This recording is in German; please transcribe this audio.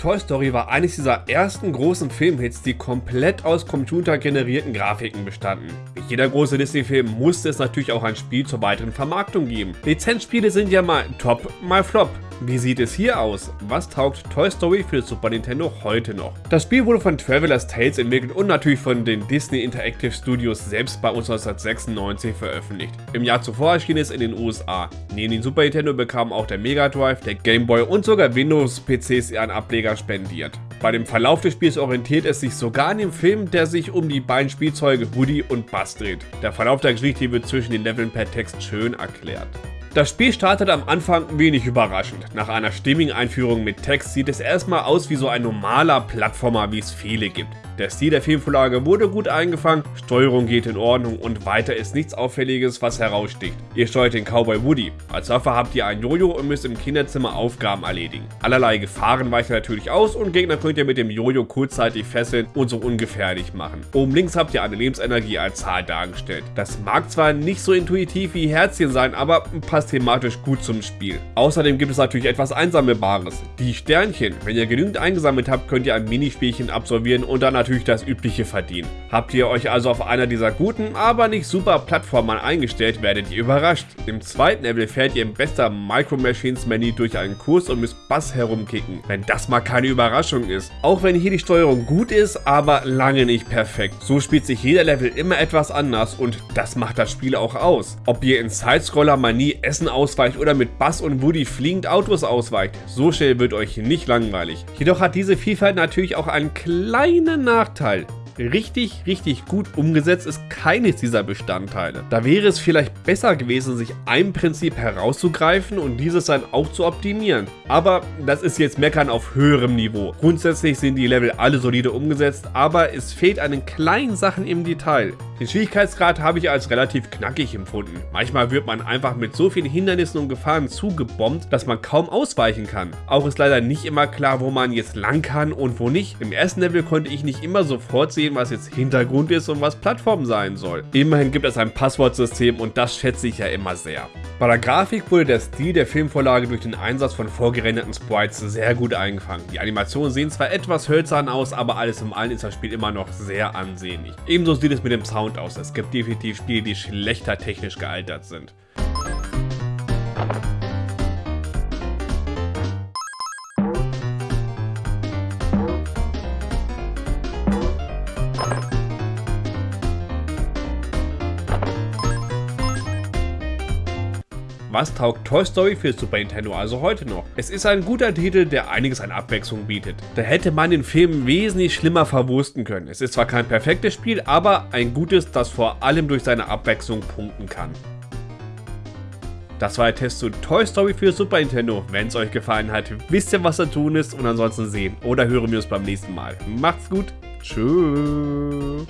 Toy Story war eines dieser ersten großen Filmhits, die komplett aus computergenerierten Grafiken bestanden. Wie jeder große Disney-Film musste es natürlich auch ein Spiel zur weiteren Vermarktung geben. Lizenzspiele sind ja mal top, mal flop. Wie sieht es hier aus? Was taugt Toy Story für Super Nintendo heute noch? Das Spiel wurde von Traveler's Tales entwickelt und natürlich von den Disney Interactive Studios selbst bei uns 1996 veröffentlicht. Im Jahr zuvor erschien es in den USA. Neben dem Super Nintendo bekamen auch der Mega Drive, der Game Boy und sogar Windows-PCs ihren Ableger spendiert. Bei dem Verlauf des Spiels orientiert es sich sogar an dem Film, der sich um die beiden Spielzeuge Woody und Buzz dreht. Der Verlauf der Geschichte wird zwischen den Leveln per Text schön erklärt. Das Spiel startet am Anfang wenig überraschend. Nach einer stimmigen Einführung mit Text sieht es erstmal aus wie so ein normaler Plattformer, wie es viele gibt. Der Stil der Filmvorlage wurde gut eingefangen, Steuerung geht in Ordnung und weiter ist nichts Auffälliges, was heraussticht. Ihr steuert den Cowboy Woody. Als Waffe habt ihr ein Jojo und müsst im Kinderzimmer Aufgaben erledigen. Allerlei Gefahren weichen natürlich aus und Gegner könnt ihr mit dem Jojo kurzzeitig fesseln und so ungefährlich machen. Oben links habt ihr eine Lebensenergie als Zahl dargestellt. Das mag zwar nicht so intuitiv wie Herzchen sein, aber passt thematisch gut zum Spiel. Außerdem gibt es natürlich etwas Einsammelbares. Die Sternchen. Wenn ihr genügend eingesammelt habt, könnt ihr ein Minispielchen absolvieren und dann natürlich natürlich das übliche verdienen. Habt ihr euch also auf einer dieser guten, aber nicht super Plattformen eingestellt, werdet ihr überrascht. Im zweiten Level fährt ihr im bester Micro Machines Menü durch einen Kurs und müsst Bass herumkicken, wenn das mal keine Überraschung ist. Auch wenn hier die Steuerung gut ist, aber lange nicht perfekt. So spielt sich jeder Level immer etwas anders und das macht das Spiel auch aus. Ob ihr in Sidescroller mal nie Essen ausweicht oder mit Bass und Woody fliegend Autos ausweicht, so schnell wird euch nicht langweilig. Jedoch hat diese Vielfalt natürlich auch einen kleinen Nachteil Nachteil. Richtig, richtig gut umgesetzt ist keines dieser Bestandteile. Da wäre es vielleicht besser gewesen, sich ein Prinzip herauszugreifen und dieses dann auch zu optimieren. Aber das ist jetzt Meckern auf höherem Niveau. Grundsätzlich sind die Level alle solide umgesetzt, aber es fehlt an den kleinen Sachen im Detail. Den Schwierigkeitsgrad habe ich als relativ knackig empfunden. Manchmal wird man einfach mit so vielen Hindernissen und Gefahren zugebombt, dass man kaum ausweichen kann. Auch ist leider nicht immer klar, wo man jetzt lang kann und wo nicht. Im ersten Level konnte ich nicht immer sofort sehen, was jetzt Hintergrund ist und was Plattform sein soll. Immerhin gibt es ein Passwortsystem und das schätze ich ja immer sehr. Bei der Grafik wurde der Stil der Filmvorlage durch den Einsatz von vorgerenderten Sprites sehr gut eingefangen. Die Animationen sehen zwar etwas hölzern aus, aber alles im allen ist das Spiel immer noch sehr ansehnlich. Ebenso sieht es mit dem Sound Aus. Es gibt definitiv Spiele, die schlechter technisch gealtert sind. Was taugt Toy Story für Super Nintendo also heute noch? Es ist ein guter Titel, der einiges an Abwechslung bietet. Da hätte man den Film wesentlich schlimmer verwursten können. Es ist zwar kein perfektes Spiel, aber ein gutes, das vor allem durch seine Abwechslung punkten kann. Das war der Test zu Toy Story für Super Nintendo. Wenn es euch gefallen hat, wisst ihr, was zu tun ist und ansonsten sehen oder hören wir uns beim nächsten Mal. Macht's gut. Tschüss.